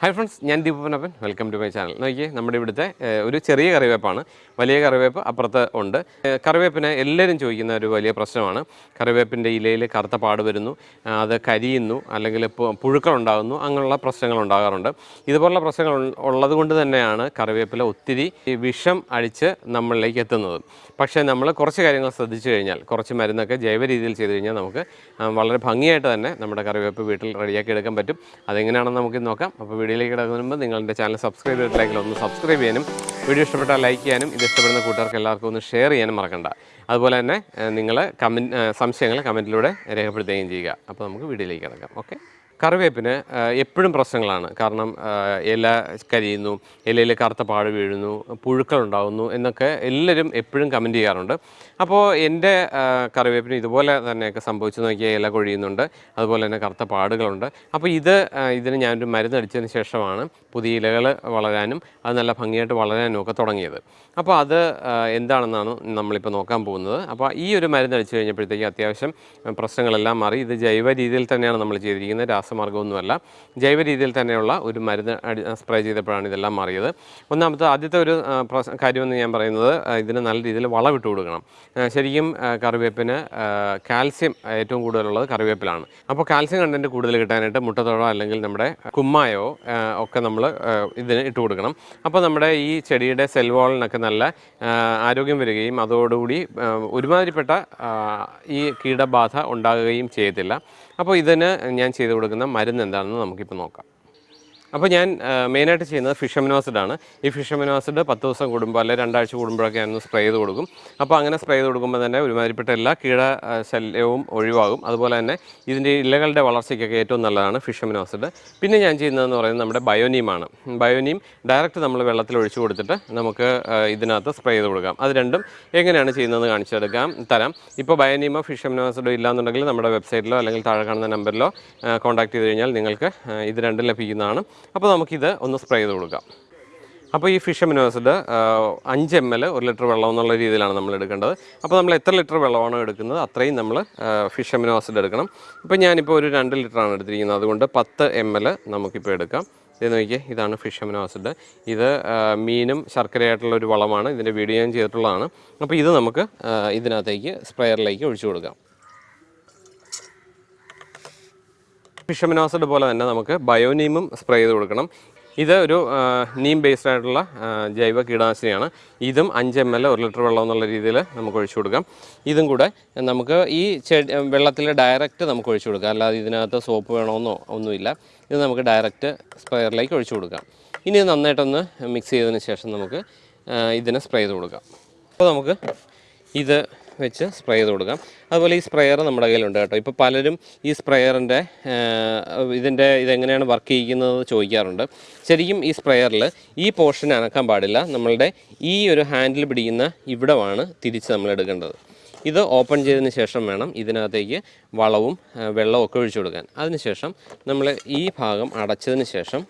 Hi friends ഞാൻ ദീപനപ്പൻ welcome to my channel നോക്കിയേ നമ്മുടെ ഇവിടുത്തെ ഒരു ചെറിയ കറിവേപ്പാണ്. വലിയ കറിവേപ്പ് അപ്പുറത്ത് ഉണ്ട്. കറിവേപ്പിനെ എല്ലാവരും ചോദിക്കുന്ന ഒരു വലിയ പ്രശ്നമാണ്. കറിവേപ്പിന്റെ ഇലയിൽ കറുത്ത പാട് വരുന്നു അത് കരിയുന്നു അല്ലെങ്കിൽ പുഴുക്കളുണ്ടാകുന്നു അങ്ങനെയുള്ള പ്രശ്നങ്ങൾ ഉണ്ടാകാറുണ്ട്. ഇതുപോലുള്ള പ്രശ്നങ്ങൾ ഉള്ളത് കൊണ്ട് തന്നെയാണ് കറിവേപ്പിലെ ഒത്തിരി വിഷം അഴിച്ച് നമ്മളിലേക്ക് എത്തുന്നത്. പക്ഷേ നമ്മൾ കുറച്ച് കാര്യങ്ങൾ ശ്രദ്ധിച്ചു കഴിഞ്ഞാൽ കുറച്ച് മരുന്നൊക്കെ ജൈവ രീതിയിൽ ചെയ്ത് കഴിഞ്ഞാൽ നമുക്ക് വളരെ ഭംഗിയായിട്ട് തന്നെ നമ്മുടെ കറിവേപ്പ് വീട്ടിൽ റെഡിയാക്കി എടുക്കാൻ പറ്റും. അതെങ്ങനെയാണെന്ന് നമുക്ക് നോക്കാം. അപ്പോൾ വീഡിയോയിലേക്ക് കിടക്കുന്നതിന് മുമ്പ് എന്റെ ചാനൽ സബ്സ്ക്രൈബ് ചെയ്തിട്ടില്ലെങ്കിൽ ഒന്ന് സബ്സ്ക്രൈബ് ചെയ്യാനും വീഡിയോ ഇഷ്ടപ്പെട്ടാൽ ലൈക്ക് ചെയ്യാനും ഇത് ഇഷ്ടപ്പെടുന്ന കൂട്ടുകാർക്ക് എല്ലാവർക്കും ഒന്ന് ഷെയർ ചെയ്യാനും മറക്കണ്ട. അതുപോലെ തന്നെ നിങ്ങൾ കമൻ സംശയങ്ങൾ കമന്റിലൂടെ രേഖപ്പെടുത്തുകയും ചെയ്യുക. അപ്പോൾ നമുക്ക് വീഡിയോയിലേക്ക് കിടക്കാം. ഓക്കെ കറിവേപ്പിന് എപ്പോഴും പ്രശ്നങ്ങളാണ്. കാരണം ഇല കരിയുന്നു ഇലയിൽ കറുത്ത പാട് വീഴുന്നു പുഴുക്കൾ ഉണ്ടാകുന്നു എന്നൊക്കെ എല്ലാവരും എപ്പോഴും കമന്റ് ചെയ്യാറുണ്ട്. അപ്പോൾ എന്റെ കറിവേപ്പിന് ഇതുപോലെ തന്നെയൊക്കെ സംഭവിച്ചു നോക്കിയാൽ ഇല കൊഴിയുന്നുണ്ട് അതുപോലെ തന്നെ കറുത്ത പാടുകളുണ്ട്. അപ്പോൾ ഇത് ഇതിന് ഞാനൊരു മരുന്നടിച്ചതിന് ശേഷമാണ് പുതിയ ഇലകൾ വളരാനും അത് നല്ല ഭംഗിയായിട്ട് വളരാനും ഒക്കെ തുടങ്ങിയത്. അപ്പോൾ അത് എന്താണെന്നാണ് നമ്മളിപ്പോൾ നോക്കാൻ പോകുന്നത്. അപ്പോൾ ഈ ഒരു മരുന്ന് അടിച്ചു കഴിഞ്ഞപ്പോഴത്തേക്ക് അത്യാവശ്യം പ്രശ്നങ്ങളെല്ലാം മാറി. ഇത് ജൈവ രീതിയിൽ തന്നെയാണ് നമ്മൾ ചെയ്തിരിക്കുന്നത്. രാസമാർഗമൊന്നുമല്ല ജൈവ രീതിയിൽ തന്നെയുള്ള ഒരു മരുന്ന് അടി സ്പ്രേ ചെയ്തപ്പോഴാണ് ഇതെല്ലാം മാറിയത്. ഒന്നാമത്തെ ആദ്യത്തെ ഒരു കാര്യമെന്ന് ഞാൻ പറയുന്നത് ഇതിന് നല്ല രീതിയിൽ വളമിട്ട് കൊടുക്കണം. ശരിക്കും കറിവേപ്പിന് കാൽസ്യം ഏറ്റവും കൂടുതലുള്ളത് കറിവേപ്പിലാണ്. അപ്പോൾ കാൽസ്യം കണ്ടന്റ് കൂടുതൽ കിട്ടാനായിട്ട് മുട്ടത്തോടോ അല്ലെങ്കിൽ നമ്മുടെ കുമ്മായോ ഒക്കെ നമ്മൾ ഇതിന് ഇട്ട് കൊടുക്കണം. അപ്പോൾ നമ്മുടെ ഈ ചെടിയുടെ സെൽ വാളിനൊക്കെ നല്ല ആരോഗ്യം വരികയും അതോടുകൂടി ഒരുമാതിരിപ്പെട്ട ഈ കീടബാധ ഉണ്ടാകുകയും ചെയ്യത്തില്ല. അപ്പോൾ ഇതിന് ഞാൻ ചെയ്തു കൊടുക്കുന്ന മരുന്ന് എന്താണെന്ന് നമുക്കിപ്പോൾ നോക്കാം. അപ്പോൾ ഞാൻ മെയിനായിട്ട് ചെയ്യുന്നത് ഫിഷമിനോസിഡ് ആണ്. ഈ ഫിഷമിനോസിഡ് പത്ത് ദിവസം കൂടുമ്പോൾ അല്ലെങ്കിൽ രണ്ടാഴ്ച കൂടുമ്പോഴൊക്കെ ഞാനൊന്ന് സ്പ്രേ ചെയ്ത് കൊടുക്കും. അപ്പോൾ അങ്ങനെ സ്പ്രേ ചെയ്ത് കൊടുക്കുമ്പോൾ തന്നെ ഒരുമാതിരിപ്പെട്ട എല്ലാ കീട ശല്യവും ഒഴിവാകും. അതുപോലെ തന്നെ ഇതിന്റെ ഇലകളുടെ വളർച്ചയ്ക്കൊക്കെ ഏറ്റവും നല്ലതാണ് ഫിഷമിനോസിഡ് പിന്നെ ഞാൻ ചെയ്യുന്നതെന്ന് പറയുന്നത് നമ്മുടെ ബയോനീമാണ് ബയോനീം ഡയറക്റ്റ് നമ്മൾ വെള്ളത്തിൽ ഒഴിച്ചു കൊടുത്തിട്ട് നമുക്ക് ഇതിനകത്ത് സ്പ്രേ ചെയ്ത് കൊടുക്കാം. അത് രണ്ടും എങ്ങനെയാണ് ചെയ്യുന്നതെന്ന് കാണിച്ചെടുക്കാം തരാം. ഇപ്പോൾ ബയോനീമോ ഫിഷമിനോസിഡോ ഇല്ലാന്നുണ്ടെങ്കിൽ നമ്മുടെ വെബ്സൈറ്റിലോ അല്ലെങ്കിൽ താഴെ കാണുന്ന നമ്പറിലോ കോൺടാക്ട് ചെയ്ത് കഴിഞ്ഞാൽ നിങ്ങൾക്ക് ഇത് രണ്ടും ലഭിക്കുന്നതാണ്. അപ്പോൾ നമുക്കിത് ഒന്ന് സ്പ്രേ ചെയ്ത് കൊടുക്കാം. അപ്പോൾ ഈ ഫിഷ് അമിനോസിഡ് അഞ്ച് എം എൽ ഒരു ലിറ്റർ വെള്ളം എന്നുള്ള രീതിയിലാണ് നമ്മൾ എടുക്കേണ്ടത്. അപ്പോൾ നമ്മൾ എത്ര ലിറ്റർ വെള്ളമാണോ എടുക്കുന്നത് അത്രയും നമ്മൾ ഫിഷ് അമിനോസിഡ് എടുക്കണം. ഇപ്പോൾ ഞാനിപ്പോൾ ഒരു രണ്ട് ലിറ്ററാണ് എടുത്തിരിക്കുന്നത്. അതുകൊണ്ട് പത്ത് എം എൽ നമുക്കിപ്പോൾ എടുക്കാം. ഇത് നോക്കിയേ ഇതാണ് ഫിഷ് അമിനോസിഡ് ഇത് മീനും ശർക്കരയായിട്ടുള്ള ഒരു വളമാണ്. ഇതിന്റെ വീഡിയോ ഞാൻ ചെയ്തിട്ടുള്ളതാണ്. അപ്പോൾ ഇത് നമുക്ക് ഇതിനകത്തേക്ക് സ്പ്രെയറിലേക്ക് ഒഴിച്ചു കൊടുക്കാം. ഫിഷമിനോസിഡ് പോലെ തന്നെ നമുക്ക് ബയോനീമും സ്പ്രേ ചെയ്ത് കൊടുക്കണം. ഇത് ഒരു നീം ബേസ്ഡ് ആയിട്ടുള്ള ജൈവ കീടനാശിനിയാണ്. ഇതും അഞ്ച് എം എൽ ഒരു ലിറ്റർ വെള്ളം എന്നുള്ള രീതിയിൽ നമുക്ക് ഒഴിച്ചു കൊടുക്കാം. ഇതും കൂടെ നമുക്ക് ഈ ചെടി വെള്ളത്തിൽ ഡയറക്റ്റ് നമുക്ക് ഒഴിച്ചു കൊടുക്കാം. അല്ലാതെ ഇതിനകത്ത് സോപ്പ് വേണമെന്നോ ഒന്നുമില്ല. ഇത് നമുക്ക് ഡയറക്റ്റ് സ്പ്രെയറിലേക്ക് ഒഴിച്ചു കൊടുക്കാം. ഇനി നന്നായിട്ടൊന്ന് മിക്സ് ചെയ്തതിന് ശേഷം നമുക്ക് ഇതിനെ സ്പ്രേ ചെയ്ത് കൊടുക്കാം. അപ്പോൾ നമുക്ക് ഇത് വെച്ച് സ്പ്രേ ചെയ്ത് കൊടുക്കാം. അതുപോലെ ഈ സ്പ്രെയർ നമ്മുടെ കയ്യിലുണ്ട് കേട്ടോ. ഇപ്പോൾ പലരും ഈ സ്പ്രെയറിന്റെ ഇതിന്റെ ഇതെങ്ങനെയാണ് വർക്ക് ചെയ്യിക്കുന്നത് ചോദിക്കാറുണ്ട്. ശരിക്കും ഈ സ്പ്രെയറിൽ ഈ പോർഷൻ അനക്കാൻ പാടില്ല. നമ്മളുടെ ഈ ഒരു ഹാൻഡിൽ പിടിക്കുന്ന ഇവിടമാണ് തിരിച്ച് നമ്മൾ എടുക്കേണ്ടത്. ഇത് ഓപ്പൺ ചെയ്തതിന് ശേഷം വേണം ഇതിനകത്തേക്ക് വളവും വെള്ളവും ഒക്കെ ഒഴിച്ചു കൊടുക്കാൻ. അതിനുശേഷം നമ്മൾ ഈ ഭാഗം അടച്ചതിന് ശേഷം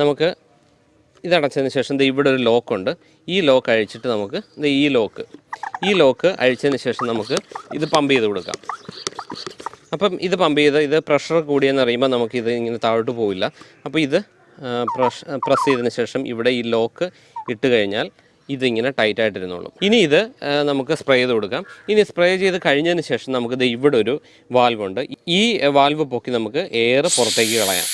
നമുക്ക് ഇതടച്ചതിന് ശേഷം ഇവിടെ ഒരു ലോക്കുണ്ട്. ഈ ലോക്ക് അഴിച്ചിട്ട് നമുക്ക് ഈ ലോക്ക് ഈ ലോക്ക് അഴിച്ചതിന് ശേഷം നമുക്ക് ഇത് പമ്പ് ചെയ്ത് കൊടുക്കാം. അപ്പം ഇത് പമ്പ് ചെയ്ത് ഇത് പ്രഷർ കൂടിയെന്ന് അറിയുമ്പോൾ നമുക്ക് ഇത് ഇങ്ങനെ താഴോട്ട് പോവില്ല. അപ്പോൾ ഇത് പ്രഷ് പ്രസ് ചെയ്തതിന് ശേഷം ഇവിടെ ഈ ലോക്ക് ഇട്ട് കഴിഞ്ഞാൽ ഇതിങ്ങനെ ടൈറ്റായിട്ടിരുന്നുള്ളൂ ഇനി ഇത് നമുക്ക് സ്പ്രേ ചെയ്ത് കൊടുക്കാം. ഇനി സ്പ്രേ ചെയ്ത് കഴിഞ്ഞതിന് ശേഷം നമുക്ക് ദേ ഇവിടെ ഒരു വാൽവ് ഉണ്ട്. ഈ വാൽവ് പൊക്കി നമുക്ക് എയർ പുറത്തേക്ക് കളയാം.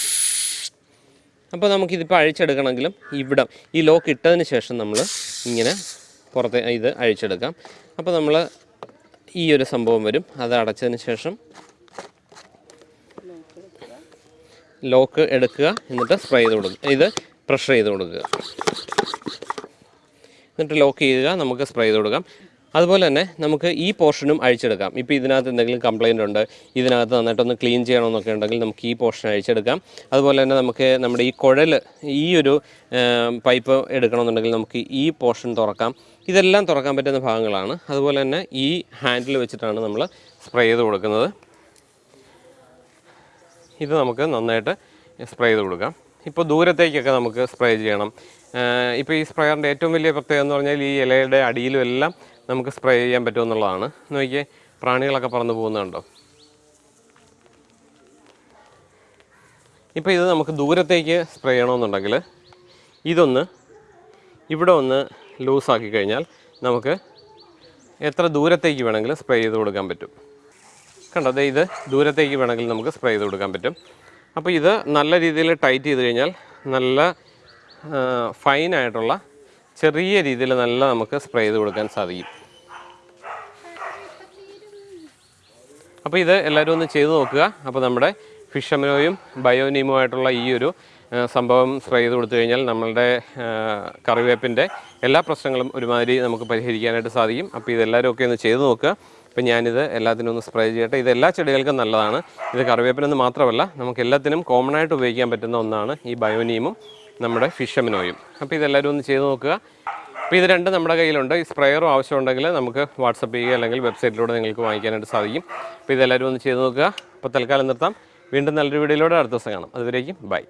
അപ്പോൾ നമുക്കിതിപ്പോൾ അഴിച്ചെടുക്കണമെങ്കിലും ഇവിടെ ഈ ലോക്ക് ഇട്ടതിന് ശേഷം നമ്മൾ ഇങ്ങനെ പുറത്തെ ഇത് അഴിച്ചെടുക്കാം. അപ്പോൾ നമ്മൾ ഈ ഒരു സംഭവം വരും. അത് അടച്ചതിന് ശേഷം ലോക്ക് എടുക്കുക. എന്നിട്ട് സ്പ്രേ ചെയ്ത് കൊടുക്കുക. ഇത് പ്രഷർ ചെയ്ത് കൊടുക്കുക. എന്നിട്ട് ലോക്ക് ചെയ്യുക. നമുക്ക് സ്പ്രേ ചെയ്ത് കൊടുക്കാം. അതുപോലെ തന്നെ നമുക്ക് ഈ പോർഷനും അഴിച്ചെടുക്കാം. ഇപ്പോൾ ഇതിനകത്ത് എന്തെങ്കിലും കംപ്ലയിന്റ് ഉണ്ട് ഇതിനകത്ത് നന്നായിട്ടൊന്ന് ക്ലീൻ ചെയ്യണമെന്നൊക്കെ ഉണ്ടെങ്കിൽ നമുക്ക് ഈ പോർഷൻ അഴിച്ചെടുക്കാം. അതുപോലെ തന്നെ നമുക്ക് നമ്മുടെ ഈ കുഴൽ ഈ ഒരു പൈപ്പ് എടുക്കണമെന്നുണ്ടെങ്കിൽ നമുക്ക് ഈ പോർഷൻ തുറക്കാം. ഇതെല്ലാം തുറക്കാൻ പറ്റുന്ന ഭാഗങ്ങളാണ്. അതുപോലെ തന്നെ ഈ ഹാൻഡിൽ വെച്ചിട്ടാണ് നമ്മൾ സ്പ്രേ ചെയ്ത് കൊടുക്കുന്നത്. ഇത് നമുക്ക് നന്നായിട്ട് സ്പ്രേ ചെയ്ത് കൊടുക്കാം. ഇപ്പോൾ ദൂരത്തേക്കൊക്കെ നമുക്ക് സ്പ്രേ ചെയ്യണം. ഇപ്പോൾ ഈ സ്പ്രേയറിന്റെ ഏറ്റവും വലിയ പ്രത്യേകത എന്ന് പറഞ്ഞാൽ ഈ ഇലയുടെ അടിയിലും എല്ലാം നമുക്ക് സ്പ്രേ ചെയ്യാൻ പറ്റുമെന്നുള്ളതാണ്. നോക്കിയേ പ്രാണികളൊക്കെ പറന്ന് പോകുന്നുണ്ടോ ഇപ്പോൾ ഇത് നമുക്ക് ദൂരത്തേക്ക് സ്പ്രേ ചെയ്യണമെന്നുണ്ടെങ്കിൽ ഇതൊന്ന് ഇവിടെ ഒന്ന് ലൂസാക്കി കഴിഞ്ഞാൽ നമുക്ക് എത്ര ദൂരത്തേക്ക് വേണമെങ്കിലും സ്പ്രേ ചെയ്ത് കൊടുക്കാൻ പറ്റും. കണ്ടത് ഇത് ദൂരത്തേക്ക് വേണമെങ്കിൽ നമുക്ക് സ്പ്രേ ചെയ്ത് കൊടുക്കാൻ പറ്റും. അപ്പോൾ ഇത് നല്ല രീതിയിൽ ടൈറ്റ് ചെയ്ത് കഴിഞ്ഞാൽ നല്ല ഫൈനായിട്ടുള്ള ചെറിയ രീതിയിൽ നല്ല നമുക്ക് സ്പ്രേ ചെയ്ത് കൊടുക്കാൻ സാധിക്കും. അപ്പോൾ ഇത് എല്ലാവരും ഒന്ന് ചെയ്ത് നോക്കുക. അപ്പോൾ നമ്മുടെ ഫിഷമിനോയും ബയോനീമുമായിട്ടുള്ള ഈ ഒരു സംഭവം സ്പ്രേ ചെയ്ത് കൊടുത്തു കഴിഞ്ഞാൽ നമ്മളുടെ കറിവേപ്പിന്റെ എല്ലാ പ്രശ്നങ്ങളും ഒരുമാതിരി നമുക്ക് പരിഹരിക്കാനായിട്ട് സാധിക്കും. അപ്പോൾ ഇതെല്ലാവരും ഒക്കെ ഒന്ന് ചെയ്ത് നോക്കുക. അപ്പോൾ ഞാനിത് എല്ലാത്തിനും ഒന്ന് സ്പ്രേ ചെയ്യട്ടെ. ഇത് എല്ലാ ചെടികൾക്കും നല്ലതാണ്. ഇത് കറിവേപ്പിനെന്ന് മാത്രമല്ല നമുക്ക് എല്ലാത്തിനും കോമൺ ആയിട്ട് ഉപയോഗിക്കാൻ പറ്റുന്ന ഒന്നാണ് ഈ ബയോനീമും നമ്മുടെ ഫിഷമിനോയും. അപ്പോൾ ഇതെല്ലാവരും ഒന്ന് ചെയ്ത് നോക്കുക. അപ്പോൾ ഇത് രണ്ടും നമ്മുടെ കയ്യിലുണ്ട്. ഈ സ്പ്രെയറും ആവശ്യമുണ്ടെങ്കിൽ നമുക്ക് വാട്സപ്പ് ചെയ്യുക അല്ലെങ്കിൽ വെബ്സൈറ്റിലൂടെ നിങ്ങൾക്ക് വാങ്ങിക്കാനായിട്ട് സാധിക്കും. അപ്പോൾ ഇതെല്ലാവരും ഒന്ന് ചെയ്ത് നോക്കുക. അപ്പോൾ തൽക്കാലം നിർത്താം. വീണ്ടും നല്ലൊരു വീഡിയോയിലൂടെ അടുത്ത ദിവസം കാണാം. അതുവരേക്കും ബൈ.